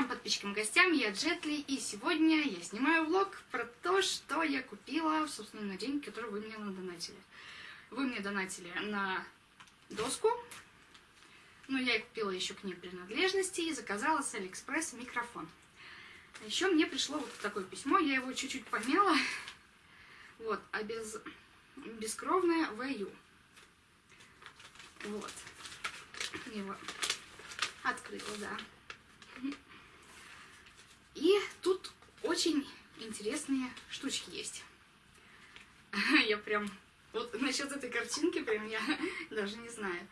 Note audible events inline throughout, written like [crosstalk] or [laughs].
Всем подписчикам гостям, я Джетли, и сегодня я снимаю влог про то, что я купила, собственно, на деньги, которые вы мне надонатили. Вы мне донатили на доску, но я купила еще к ней принадлежности и заказала с Алиэкспресс микрофон. А еще мне пришло вот такое письмо, я его чуть-чуть помяла, вот, а без, бескровное ВЮ. Вот. Его открыла, да. И тут очень интересные штучки есть. Я прям... Вот насчет этой картинки прям я даже не знаю.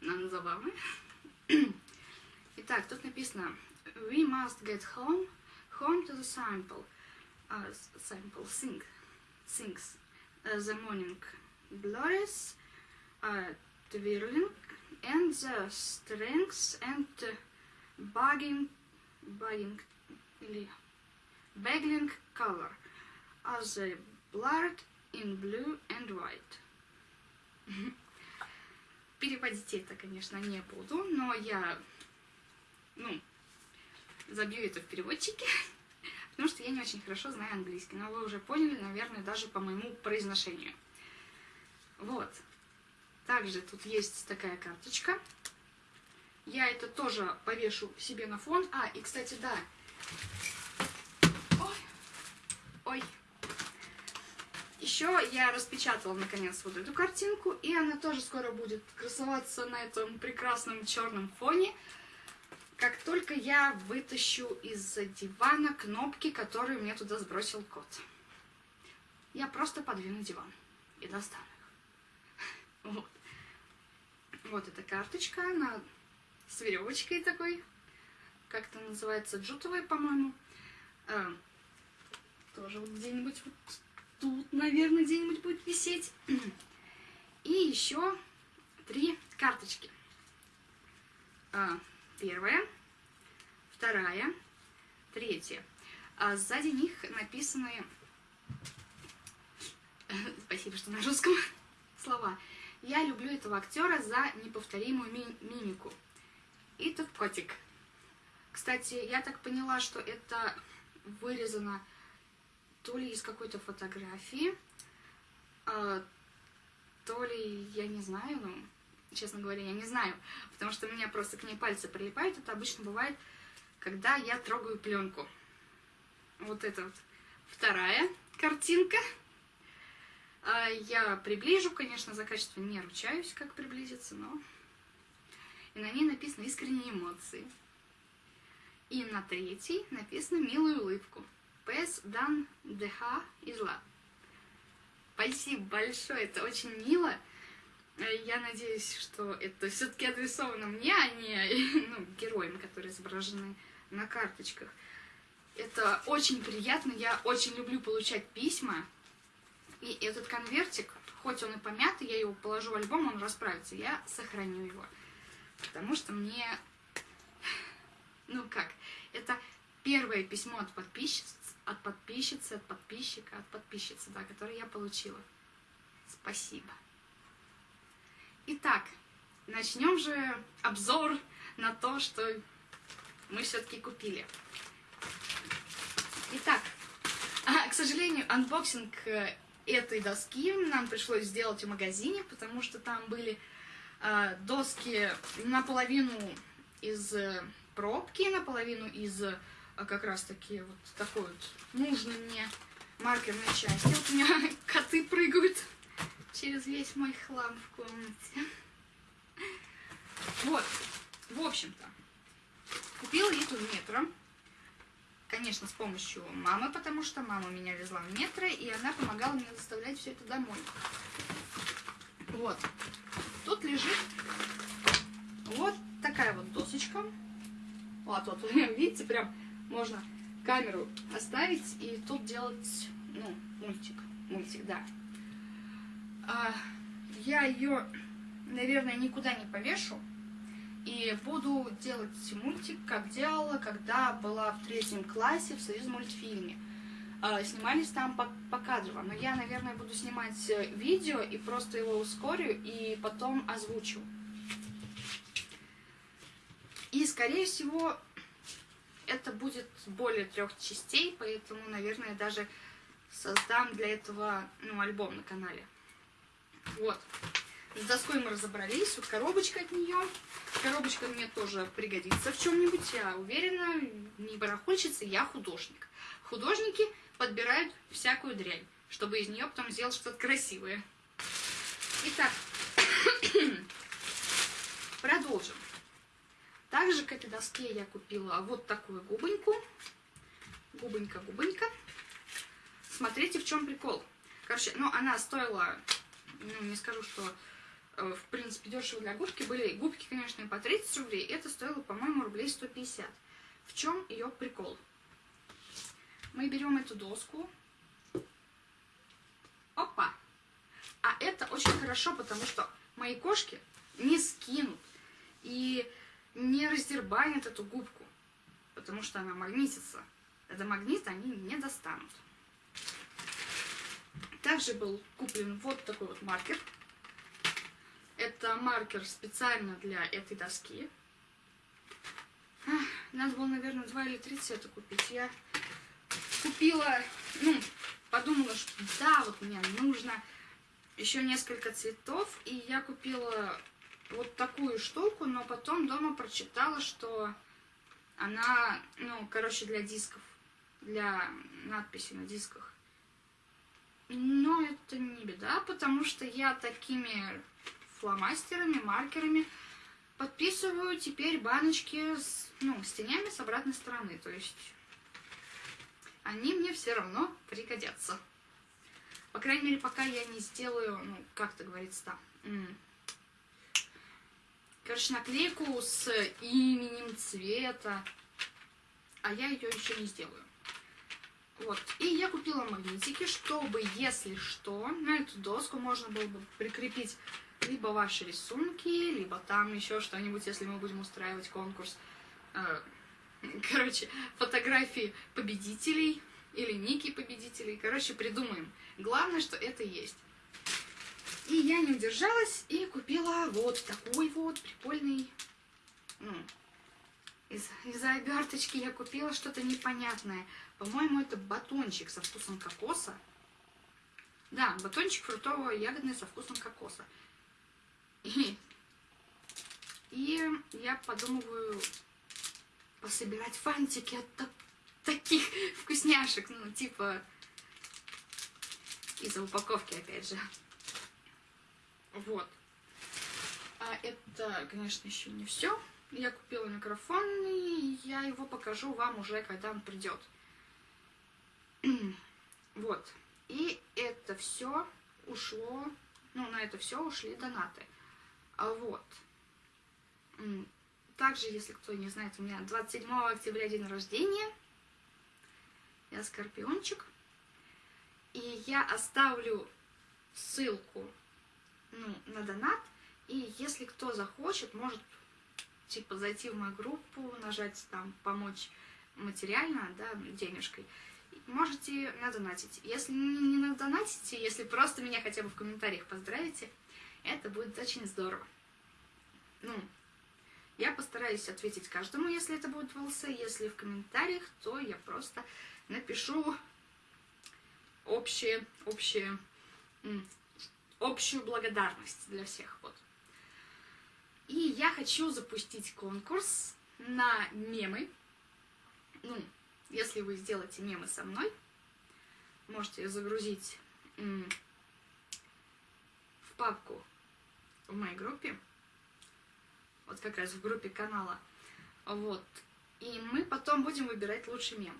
Нам забавно. Итак, тут написано We must get home, home to the sample. Uh, sample, sing, sings. Uh, the morning glories, uh, twirling, and the strings and uh, bugging, bugging или Baggling color as a blurred in blue and white. [laughs] Переводить это, конечно, не буду, но я, ну, забью это в переводчике, [laughs] потому что я не очень хорошо знаю английский, но вы уже поняли, наверное, даже по моему произношению. Вот. Также тут есть такая карточка. Я это тоже повешу себе на фон. А, и, кстати, да, Ой. Ой. Еще я распечатала наконец вот эту картинку, и она тоже скоро будет красоваться на этом прекрасном черном фоне, как только я вытащу из дивана кнопки, которые мне туда сбросил кот. Я просто подвину диван и достану их. [laughs] Вот. Вот эта карточка, она с веревочкой такой как это называется, джутовые, по-моему. А, тоже вот где-нибудь вот тут, наверное, где-нибудь будет висеть. И еще три карточки. А, первая, вторая, третья. А сзади них написаны, [laughs] спасибо, что на русском, [laughs] слова. Я люблю этого актера за неповторимую ми мимику. И тут котик. Кстати, я так поняла, что это вырезано то ли из какой-то фотографии, а, то ли, я не знаю, ну, честно говоря, я не знаю, потому что у меня просто к ней пальцы прилипают. Это обычно бывает, когда я трогаю пленку. Вот это вот вторая картинка. А, я приближу, конечно, за качество не ручаюсь, как приблизиться, но... И на ней написано «Искренние эмоции». И на третьей написано «Милую улыбку». П.С. Дан ДХ из Ла. Спасибо большое, это очень мило. Я надеюсь, что это все-таки адресовано мне, а не ну, героям, которые изображены на карточках. Это очень приятно, я очень люблю получать письма. И этот конвертик, хоть он и помятый, я его положу в альбом, он расправится, я сохраню его. Потому что мне ну как, это первое письмо от подписчицы, от подписчицы, от подписчика, от подписчицы, да, которое я получила. Спасибо. Итак, начнем же обзор на то, что мы все-таки купили. Итак, а, к сожалению, unboxing э, этой доски нам пришлось сделать в магазине, потому что там были э, доски наполовину из э, пробки наполовину из э, как раз таки вот такой вот нужной мне маркерной части. Вот у меня [laughs] коты прыгают через весь мой хлам в комнате. Вот, в общем-то, купила я тут метро. Конечно, с помощью мамы, потому что мама меня везла в метро, и она помогала мне доставлять все это домой. Вот. Тут лежит вот такая вот досочка. Вот, вот, [laughs] видите, прям можно камеру оставить и тут делать, ну, мультик. Мультик, да. А, я ее, наверное, никуда не повешу. И буду делать мультик, как делала, когда была в третьем классе в союз мультфильме. А, снимались там по, по. Но я, наверное, буду снимать э, видео и просто его ускорю и потом озвучу. И, скорее всего, это будет более трех частей, поэтому, наверное, даже создам для этого ну, альбом на канале. Вот. С доской мы разобрались, вот коробочка от нее. Коробочка мне тоже пригодится в чем-нибудь, я уверена, не барахольщица, я художник. Художники подбирают всякую дрянь, чтобы из нее потом сделать что-то красивое. Итак, [clears throat] продолжим. Также к этой доске я купила вот такую губоньку. Губонька-губонька. Смотрите, в чем прикол. Короче, ну, она стоила, ну, не скажу, что, э, в принципе, дешево для губки. Были губки, конечно, по 30 рублей. Это стоило, по-моему, рублей 150. В чем ее прикол? Мы берем эту доску. Опа! А это очень хорошо, потому что мои кошки не скинут и не раздербанят эту губку, потому что она магнитится. Это магнит они не достанут. Также был куплен вот такой вот маркер. Это маркер специально для этой доски. Надо было, наверное, два или три цвета купить. Я купила, ну, подумала, что да, вот мне нужно еще несколько цветов, и я купила вот такую штуку, но потом дома прочитала, что она, ну, короче, для дисков, для надписи на дисках. Но это не беда, потому что я такими фломастерами, маркерами подписываю теперь баночки с, ну, с тенями с обратной стороны. То есть они мне все равно пригодятся. По крайней мере, пока я не сделаю, ну, как это говорится там, короче, наклейку с именем цвета, а я ее еще не сделаю. Вот, и я купила магнитики, чтобы, если что, на эту доску можно было бы прикрепить либо ваши рисунки, либо там еще что-нибудь, если мы будем устраивать конкурс. Э, короче, фотографии победителей или ники победителей. Короче, придумаем. Главное, что это есть. И я не удержалась и купила вот такой вот прикольный... Из, из-за оберточки я купила что-то непонятное. По-моему, это батончик со вкусом кокоса. Да, батончик фруктово-ягодный со вкусом кокоса. И, и я подумываю пособирать фантики от так, таких вкусняшек. Ну, типа, из-за упаковки, опять же. Вот. А это, конечно, еще не все. Я купила микрофон, и я его покажу вам уже, когда он придет. [clears throat] вот. И это все ушло, ну, на это все ушли донаты. А вот. Также, если кто не знает, у меня 27 октября день рождения. Я скорпиончик. И я оставлю ссылку ну, на донат. И если кто захочет, может типа зайти в мою группу, нажать там помочь материально, да, денежкой. Можете надонатить. Если не надонатите, если просто меня хотя бы в комментариях поздравите, это будет очень здорово. Ну, я постараюсь ответить каждому, если это будет в ЛС. Если в комментариях, то я просто напишу общее, общее, общую благодарность для всех. Вот. И я хочу запустить конкурс на мемы. Ну, если вы сделаете мемы со мной, можете загрузить в папку в моей группе. Вот как раз в группе канала. Вот. И мы потом будем выбирать лучший мем.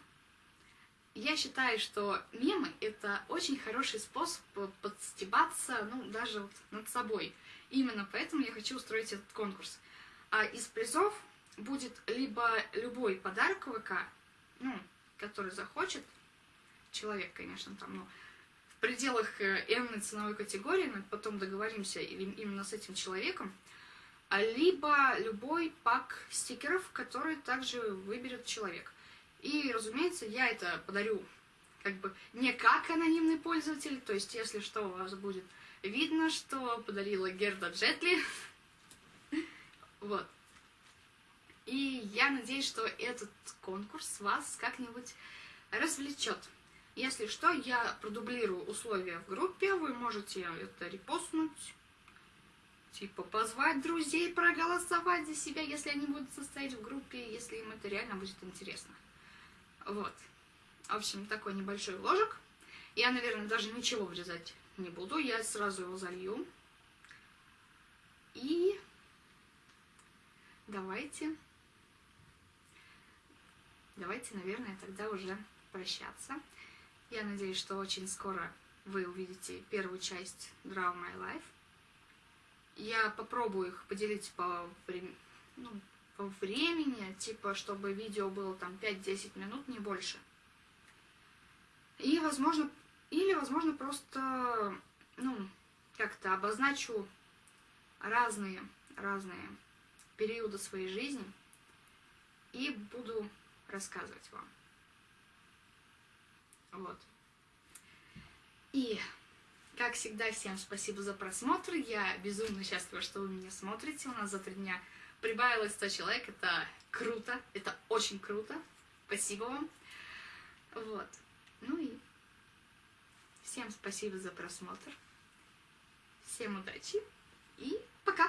Я считаю, что мемы — это очень хороший способ подстебаться, ну, даже вот над собой. Именно поэтому я хочу устроить этот конкурс. А из призов будет либо любой подарок ВК, ну, который захочет, человек, конечно, там, ну, в пределах э, n ценовой категории, мы потом договоримся именно с этим человеком, а либо любой пак стикеров, который также выберет человек. И, разумеется, я это подарю как бы не как анонимный пользователь, то есть, если что, у вас будет видно, что подарила Герда Джетли. [laughs] Вот. И я надеюсь, что этот конкурс вас как-нибудь развлечет. Если что, я продублирую условия в группе, вы можете это репостнуть, типа позвать друзей, проголосовать за себя, если они будут состоять в группе, если им это реально будет интересно. Вот. В общем, такой небольшой вложек. Я, наверное, даже ничего врезать не буду, я сразу его залью. И давайте, давайте, наверное, тогда уже прощаться. Я надеюсь, что очень скоро вы увидите первую часть Draw My Life. Я попробую их поделить по, ну, времени, типа, чтобы видео было там 5-10 минут, не больше. И, возможно, или, возможно, просто, ну, как-то обозначу разные, разные периоды своей жизни и буду рассказывать вам. Вот. И, как всегда, всем спасибо за просмотр. Я безумно счастлива, что вы меня смотрите. У нас за три дня прибавилось 100 человек. Это круто. Это очень круто. Спасибо вам. Вот. Ну и всем спасибо за просмотр. Всем удачи и пока!